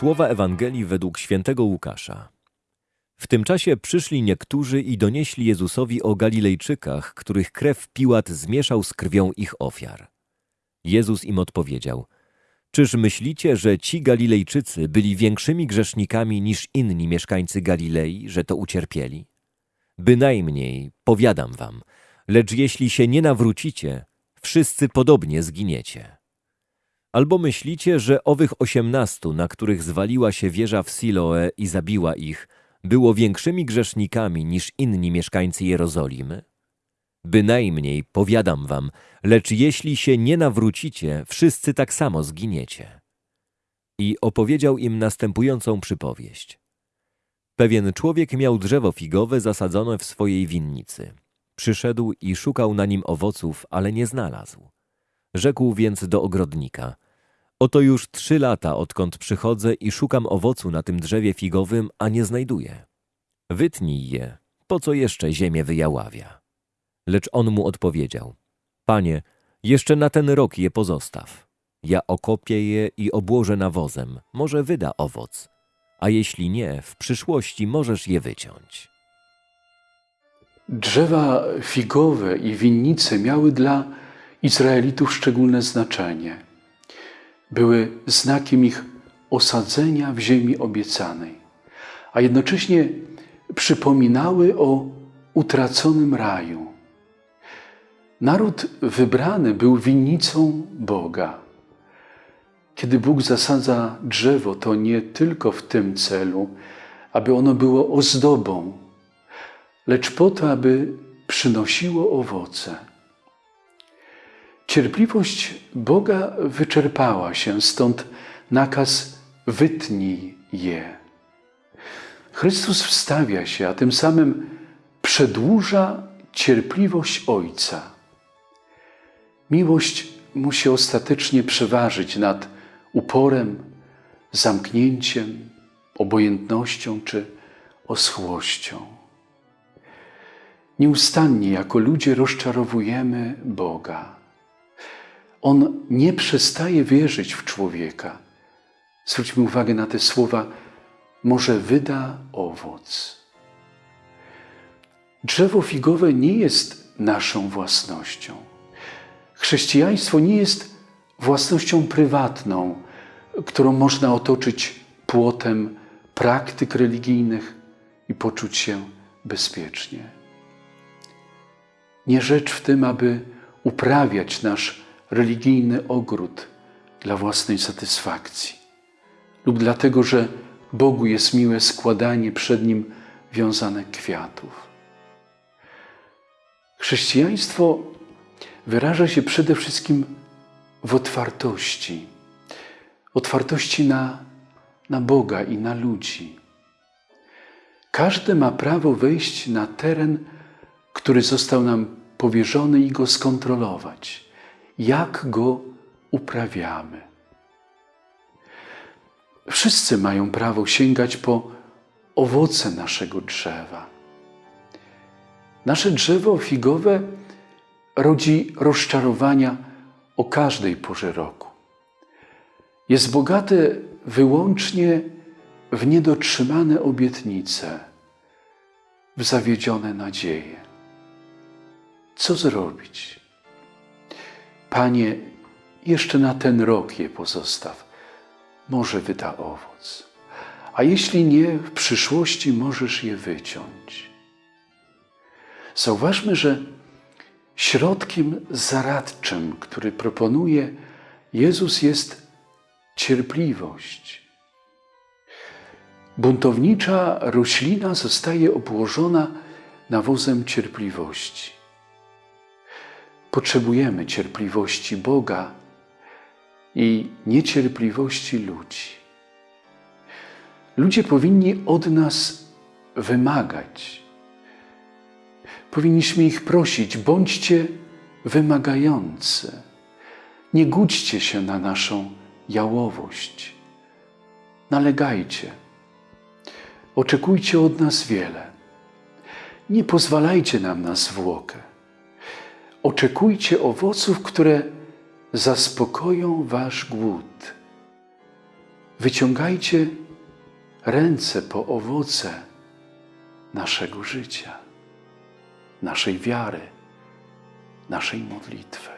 Słowa Ewangelii według świętego Łukasza. W tym czasie przyszli niektórzy i donieśli Jezusowi o Galilejczykach, których krew Piłat zmieszał z krwią ich ofiar. Jezus im odpowiedział: Czyż myślicie, że ci Galilejczycy byli większymi grzesznikami niż inni mieszkańcy Galilei, że to ucierpieli? Bynajmniej, powiadam wam, lecz jeśli się nie nawrócicie, wszyscy podobnie zginiecie. Albo myślicie, że owych osiemnastu, na których zwaliła się wieża w Siloe i zabiła ich, było większymi grzesznikami niż inni mieszkańcy Jerozolimy? Bynajmniej, powiadam wam, lecz jeśli się nie nawrócicie, wszyscy tak samo zginiecie. I opowiedział im następującą przypowieść. Pewien człowiek miał drzewo figowe zasadzone w swojej winnicy. Przyszedł i szukał na nim owoców, ale nie znalazł. Rzekł więc do ogrodnika: Oto już trzy lata, odkąd przychodzę i szukam owocu na tym drzewie figowym, a nie znajduję. Wytnij je, po co jeszcze ziemię wyjaławia? Lecz on mu odpowiedział: Panie, jeszcze na ten rok je pozostaw. Ja okopię je i obłożę nawozem, może wyda owoc, a jeśli nie, w przyszłości możesz je wyciąć. Drzewa figowe i winnice miały dla Izraelitów szczególne znaczenie. Były znakiem ich osadzenia w ziemi obiecanej, a jednocześnie przypominały o utraconym raju. Naród wybrany był winnicą Boga. Kiedy Bóg zasadza drzewo, to nie tylko w tym celu, aby ono było ozdobą, lecz po to, aby przynosiło owoce. Cierpliwość Boga wyczerpała się, stąd nakaz wytnij je. Chrystus wstawia się, a tym samym przedłuża cierpliwość Ojca. Miłość musi ostatecznie przeważyć nad uporem, zamknięciem, obojętnością czy oschłością. Nieustannie jako ludzie rozczarowujemy Boga. On nie przestaje wierzyć w człowieka. Zwróćmy uwagę na te słowa: może wyda owoc. Drzewo figowe nie jest naszą własnością. Chrześcijaństwo nie jest własnością prywatną, którą można otoczyć płotem praktyk religijnych i poczuć się bezpiecznie. Nie rzecz w tym, aby uprawiać nasz religijny ogród dla własnej satysfakcji lub dlatego, że Bogu jest miłe składanie przed Nim wiązanek kwiatów. Chrześcijaństwo wyraża się przede wszystkim w otwartości. Otwartości na, na Boga i na ludzi. Każdy ma prawo wejść na teren, który został nam powierzony i go skontrolować. Jak go uprawiamy. Wszyscy mają prawo sięgać po owoce naszego drzewa. Nasze drzewo figowe rodzi rozczarowania o każdej porze roku. Jest bogate wyłącznie w niedotrzymane obietnice, w zawiedzione nadzieje. Co zrobić? Panie, jeszcze na ten rok je pozostaw, może wyda owoc, a jeśli nie, w przyszłości możesz je wyciąć. Zauważmy, że środkiem zaradczym, który proponuje Jezus, jest cierpliwość. Buntownicza roślina zostaje obłożona nawozem cierpliwości. Potrzebujemy cierpliwości Boga i niecierpliwości ludzi. Ludzie powinni od nas wymagać. Powinniśmy ich prosić: bądźcie wymagający. Nie gódźcie się na naszą jałowość. Nalegajcie. Oczekujcie od nas wiele. Nie pozwalajcie nam na zwłokę oczekujcie owoców, które zaspokoją wasz głód. Wyciągajcie ręce po owoce naszego życia, naszej wiary, naszej modlitwy.